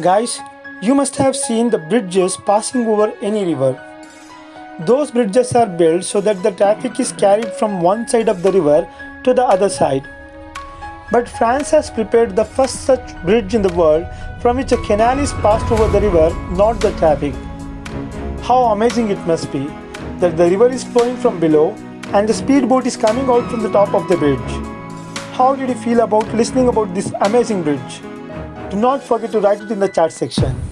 Guys, you must have seen the bridges passing over any river. Those bridges are built so that the traffic is carried from one side of the river to the other side. But France has prepared the first such bridge in the world from which a canal is passed over the river, not the traffic. How amazing it must be that the river is flowing from below and the speedboat is coming out from the top of the bridge. How did you feel about listening about this amazing bridge? Do not forget to write it in the chat section.